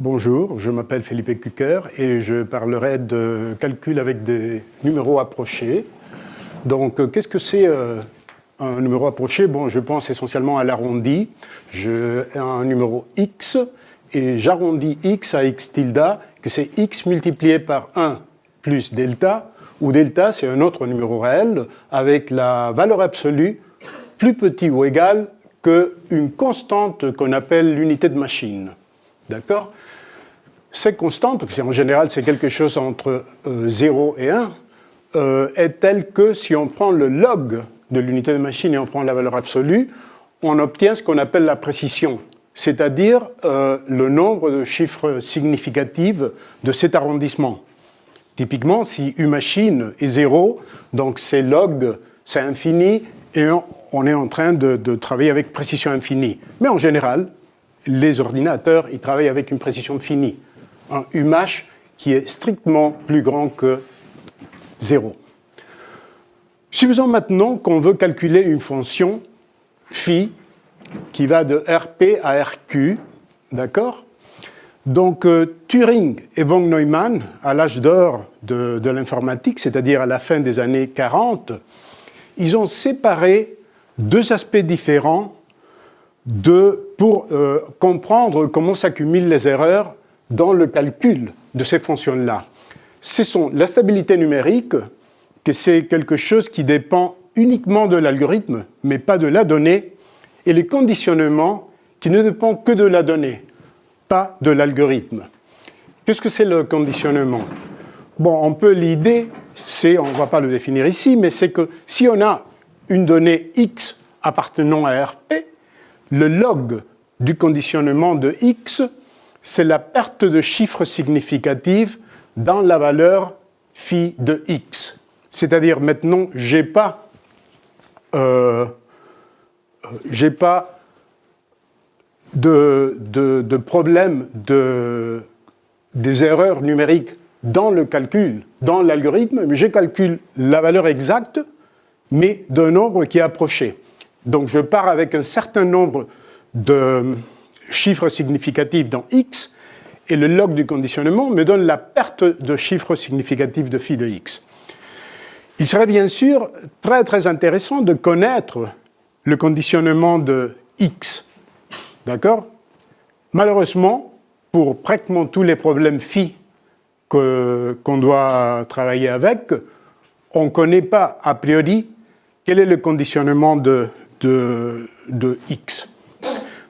Bonjour, je m'appelle Philippe Cucker et je parlerai de calcul avec des numéros approchés. Donc, euh, qu'est-ce que c'est euh, un numéro approché? Bon, je pense essentiellement à l'arrondi. J'ai un numéro x et j'arrondis x à x tilde, que c'est x multiplié par 1 plus delta, où delta c'est un autre numéro réel avec la valeur absolue plus petit ou égal qu'une constante qu'on appelle l'unité de machine. D'accord Cette constante, en général c'est quelque chose entre 0 euh, et 1, euh, est telle que si on prend le log de l'unité de machine et on prend la valeur absolue, on obtient ce qu'on appelle la précision, c'est-à-dire euh, le nombre de chiffres significatifs de cet arrondissement. Typiquement, si U machine est 0, donc c'est log, c'est infini, et on, est en train de travailler avec précision infinie. Mais en général, les ordinateurs, ils travaillent avec une précision finie. Un UMASH qui est strictement plus grand que 0. Supposons maintenant qu'on veut calculer une fonction phi qui va de RP à RQ, d'accord? Donc euh, Turing et von Neumann, à l'âge d'or de, de l'informatique, c'est-à-dire à la fin des années 40, ils ont séparé deux aspects différents de, pour euh, comprendre comment s'accumulent les erreurs dans le calcul de ces fonctions-là. Ce sont la stabilité numérique, que c'est quelque chose qui dépend uniquement de l'algorithme, mais pas de la donnée, et les conditionnements qui ne dépendent que de la donnée, pas de l'algorithme. Qu'est-ce que c'est le conditionnement? Bon, on peut l'idée, c'est, on ne va pas le définir ici, mais c'est que si on a une donnée X appartenant à RP, le log du conditionnement de x, c'est la perte de chiffres significatifs dans la valeur phi de x. C'est-à-dire maintenant, je n'ai pas, euh, pas de, de, problème de, des erreurs numériques dans le calcul, dans l'algorithme, mais je calcule la valeur exacte, mais d'un nombre qui est approché. Donc je pars avec un certain nombre de chiffres significatifs dans x, et le log du conditionnement me donne la perte de chiffres significatifs de phi de x. Il serait bien sûr très très intéressant de connaître le conditionnement de x. D'accord? Malheureusement, pour pratiquement tous les problèmes phi qu'on doit travailler avec, on ne connaît pas a priori quel est le conditionnement de de, X.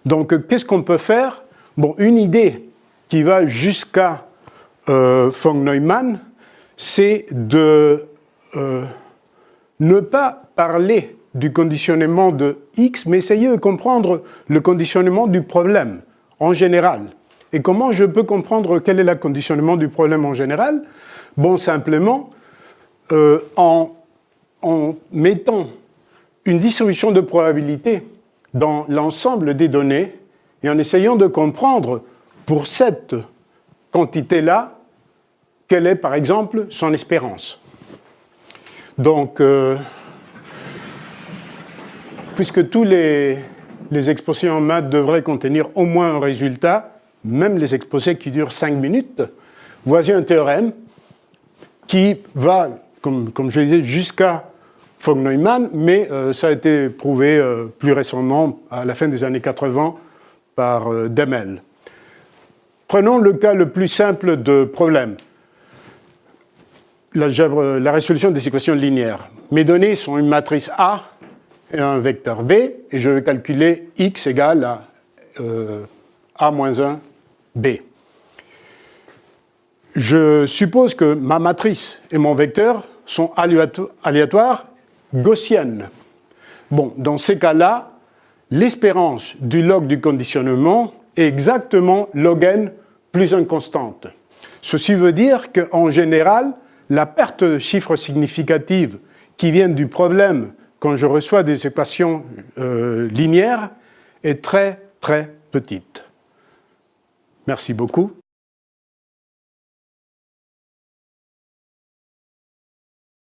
Donc, qu'est-ce qu'on peut faire? Bon, une idée qui va jusqu'à euh, von Neumann, c'est de euh, ne pas parler du conditionnement de X, mais essayer de comprendre le conditionnement du problème en général. Et comment je peux comprendre quel est le conditionnement du problème en général? Bon, simplement, euh, en, en mettant une distribution de probabilité dans l'ensemble des données et en essayant de comprendre pour cette quantité-là, quelle est par exemple son espérance. Donc, euh, puisque tous les, exposés en maths devraient contenir au moins un résultat, même les exposés qui durent 5 minutes, voici un théorème qui va, comme, comme je disais, jusqu'à von Neumann, mais euh, ça a été prouvé euh, plus récemment, à la fin des années 80, par euh, Demel. Prenons le cas le plus simple de problème, la, résolution des équations linéaires. Mes données sont une matrice A et un vecteur V, et je vais calculer x égale à A-1 B. Je suppose que ma matrice et mon vecteur sont aléatoires gaussienne. Bon, dans ces cas-là, l'espérance du log du conditionnement est exactement log n plus une constante. Ceci veut dire qu'en général, la perte de chiffres significatifs qui viennent du problème quand je reçois des équations euh, linéaires est très très petite. Merci beaucoup.